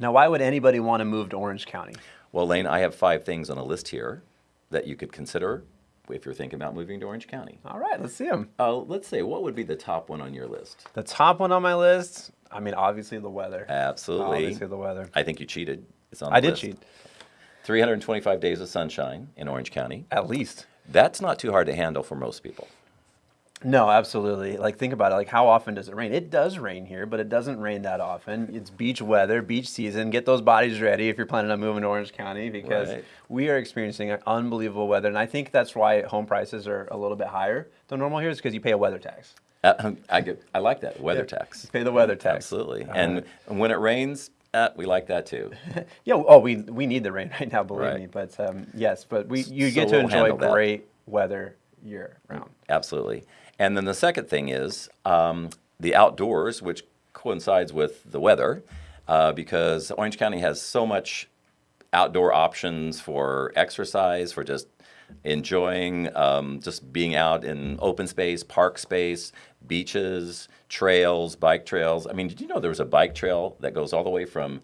Now, why would anybody want to move to Orange County? Well, Lane, I have five things on a list here that you could consider if you're thinking about moving to Orange County. All right, let's see them. Uh, let's say, what would be the top one on your list? The top one on my list, I mean, obviously the weather. Absolutely. Obviously the weather. I think you cheated. It's on I did list. cheat, 325 days of sunshine in Orange County. at least. That's not too hard to handle for most people. No, absolutely. Like, think about it. Like, how often does it rain? It does rain here, but it doesn't rain that often. It's beach weather, beach season. Get those bodies ready if you're planning on moving to Orange County because Right. we are experiencing unbelievable weather. And I think that's why home prices are a little bit higher than normal here, is because you pay a weather tax. Uh, I, get, I like that, weather Yeah. tax. Pay the weather tax. Absolutely. All and when it rains, uh, we like that too. Yeah. Oh, we we need the rain right now, believe Right. me. But um, yes, but we you So get to we'll enjoy great weather year round. Absolutely. And then the second thing is um, the outdoors, which coincides with the weather, uh, because Orange County has so much outdoor options for exercise, for just enjoying um, just being out in open space, park space, beaches, trails, bike trails. I mean, did you know there was a bike trail that goes all the way from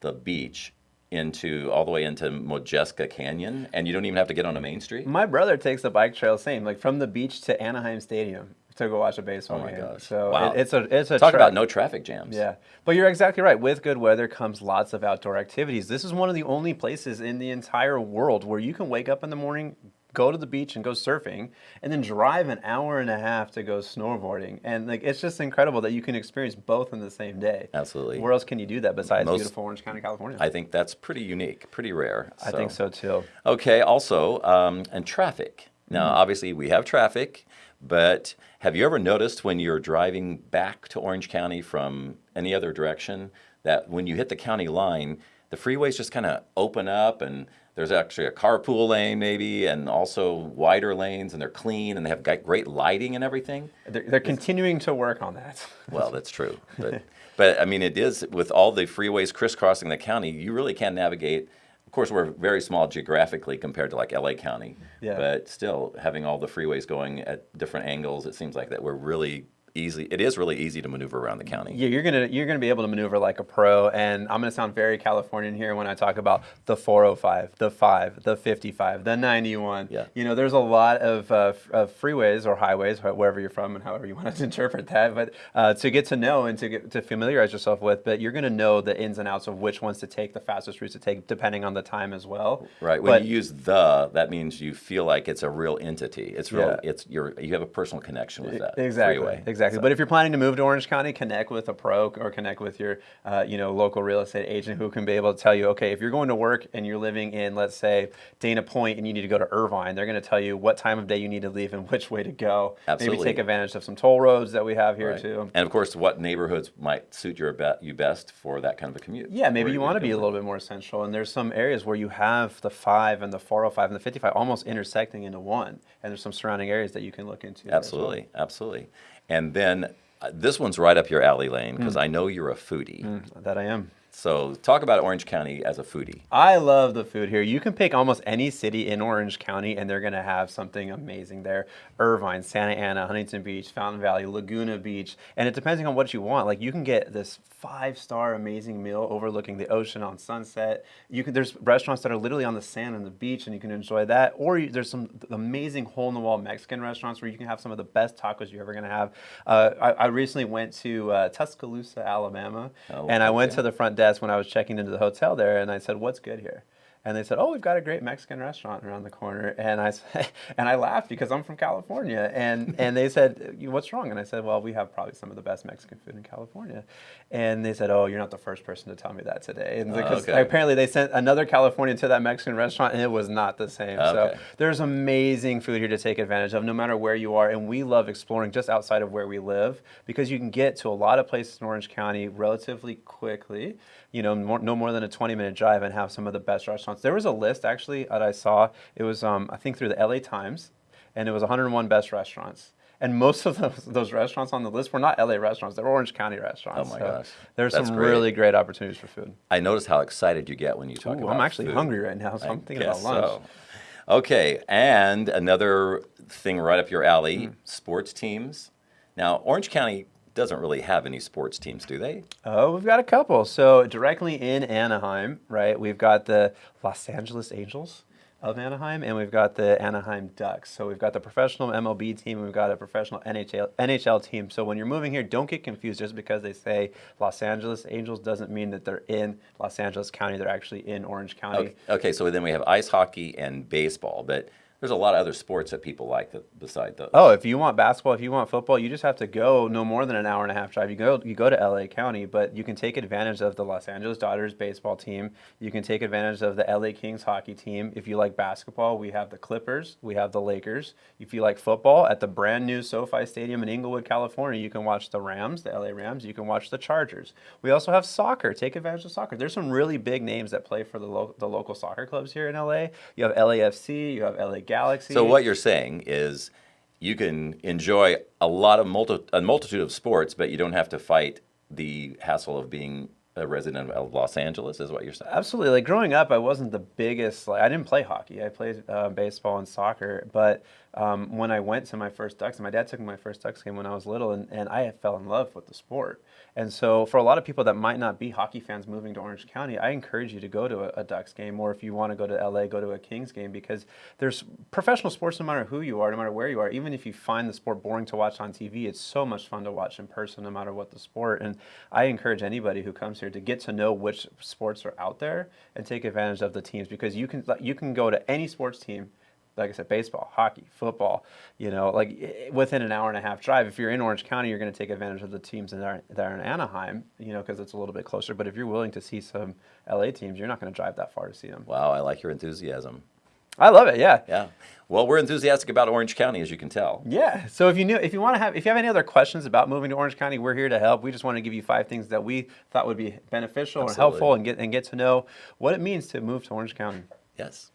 the beach into all the way into Modjeska Canyon, and you don't even have to get on a main street? My brother takes the bike trail same, like from the beach to Anaheim Stadium to go watch a baseball game. Oh my game. gosh. So Wow. it, it's a it's a Talk trek. about no traffic jams. Yeah, but you're exactly right. With good weather comes lots of outdoor activities. This is one of the only places in the entire world where you can wake up in the morning, go to the beach and go surfing, and then drive an hour and a half to go snowboarding. And like it's just incredible that you can experience both in the same day. Absolutely. Where else can you do that besides Most- beautiful Orange County, California? I think that's pretty unique, pretty rare. I think so too. Okay, also, um, and traffic. Now, Mm-hmm. obviously, we have traffic, but have you ever noticed when you're driving back to Orange County from any other direction that when you hit the county line, the freeways just kind of open up and there's actually a carpool lane maybe and also wider lanes and they're clean and they have great lighting and everything? They're, they're continuing to work on that. Well, that's true. But, but I mean, it is with all the freeways crisscrossing the county, you really can navigate. Of course, we're very small geographically compared to like LA County, Yeah. but still having all the freeways going at different angles, it seems like that we're really easy. It is really easy to maneuver around the county. Yeah, you're gonna you're gonna be able to maneuver like a pro, and I'm gonna sound very Californian here when I talk about the 405, the five, the 55, the 91. Yeah. You know, there's a lot of, uh, of freeways or highways, wherever you're from, and however you want to interpret that. But uh, to get to know and to get to familiarize yourself with, but you're gonna know the ins and outs of which ones to take, the fastest routes to take, depending on the time as well. Right. When But- you use the, that means you feel like it's a real entity. It's real. Yeah. It's you're you have a personal connection with that Exactly. freeway. Exactly. So- But if you're planning to move to Orange County, connect with a pro or connect with your, uh, you know, local real estate agent who can be able to tell you, okay, if you're going to work and you're living in, let's say, Dana Point, and you need to go to Irvine, they're going to tell you what time of day you need to leave and which way to go. Absolutely. Maybe take advantage of some toll roads that we have here Right. too. And of course, what neighborhoods might suit your be- you best for that kind of a commute? Yeah, maybe you want to be a little bit more central, and there's some areas where you have the five and the 405 and the 55 almost intersecting into one, and there's some surrounding areas that you can look into. as well. Absolutely, absolutely. And then uh, this one's right up your alley, Lane, because Hmm. I know you're a foodie. That I am. So talk about Orange County as a foodie. I love the food here. You can pick almost any city in Orange County and they're going to have something amazing there. Irvine, Santa Ana, Huntington Beach, Fountain Valley, Laguna Beach. And it depends on what you want. Like you can get this five-star amazing meal overlooking the ocean on sunset. You can there's restaurants that are literally on the sand and the beach and you can enjoy that. Or you, there's some amazing hole-in-the-wall Mexican restaurants where you can have some of the best tacos you're ever going to have. Uh, I, I recently went to uh, Tuscaloosa, Alabama, Oh, and I went to the front desk when I was checking into the hotel there, and I said, "What's good here?" And they said, "Oh, we've got a great Mexican restaurant around the corner." And I said, and I laughed because I'm from California, and and they said, "What's wrong?" And I said, "Well, we have probably some of the best Mexican food in California." And they said, "Oh, you're not the first person to tell me that today." And oh, because okay. apparently they sent another Californian to that Mexican restaurant, and it was not the same. Okay. So there's amazing food here to take advantage of, no matter where you are. And we love exploring just outside of where we live because you can get to a lot of places in Orange County relatively quickly. You know, more, no more than a 20 minute drive, and have some of the best restaurants. There was a list actually that I saw. It was, um, I think, through the LA Times, and it was 101 best restaurants. And most of those, those restaurants on the list were not LA restaurants; they were Orange County restaurants. Oh my So gosh. there's That's some great. really great opportunities for food. I notice how excited you get when you talk Ooh, about I'm actually food. hungry right now, so I I'm thinking about lunch. so. Okay, and another thing right up your alley, Hmm. sports teams. Now, Orange County doesn't really have any sports teams, do they? Oh, we've got a couple. So directly in Anaheim, right? We've got the Los Angeles Angels of Anaheim, and we've got the Anaheim Ducks. So we've got the professional MLB team, and we've got a professional NHL NHL team. So when you're moving here, don't get confused. Just because they say Los Angeles Angels doesn't mean that they're in Los Angeles County. They're actually in Orange County. Okay, okay, so then we have ice hockey and baseball, but there's a lot of other sports that people like that, beside those. Oh, if you want basketball, if you want football, you just have to go no more than an hour and a half drive. You go you go to LA County, but you can take advantage of the Los Angeles Dodgers baseball team. You can take advantage of the LA Kings hockey team. If you like basketball, we have the Clippers, we have the Lakers. If you like football, at the brand new SoFi Stadium in Inglewood, California, you can watch the Rams, the LA Rams. You can watch the Chargers. We also have soccer. Take advantage of soccer. There's some really big names that play for the, lo- the local soccer clubs here in LA. You have LAFC, you have LA Galaxy. So what you're saying is you can enjoy a lot of multi- a multitude of sports, but you don't have to fight the hassle of being a resident of Los Angeles. Is what you're saying? Absolutely. Like growing up, I wasn't the biggest. Like I didn't play hockey. I played uh, baseball and soccer. But um, when I went to my first Ducks, my dad took me my first Ducks game when I was little, and, and I fell in love with the sport. And so, for a lot of people that might not be hockey fans moving to Orange County, I encourage you to go to a, a Ducks game, or if you want to go to LA, go to a Kings game because there's professional sports no matter who you are, no matter where you are. Even if you find the sport boring to watch on TV, it's so much fun to watch in person, no matter what the sport. And I encourage anybody who comes here to get to know which sports are out there and take advantage of the teams because you can you can go to any sports team like I said, baseball, hockey, football, you know, like eh, eh, within an hour and a half drive. If you're in Orange County, you're going to take advantage of the teams that are, that are in Anaheim, you know, because it's a little bit closer. But if you're willing to see some LA teams, you're not going to drive that far to see them. Wow, I like your enthusiasm. I love it. Yeah. Yeah. Well, we're enthusiastic about Orange County, as you can tell. Yeah. So if you knew, if you want to have, if you have any other questions about moving to Orange County, we're here to help. We just want to give you five things that we thought would be beneficial and helpful, and get and get to know what it means to move to Orange County. Yes.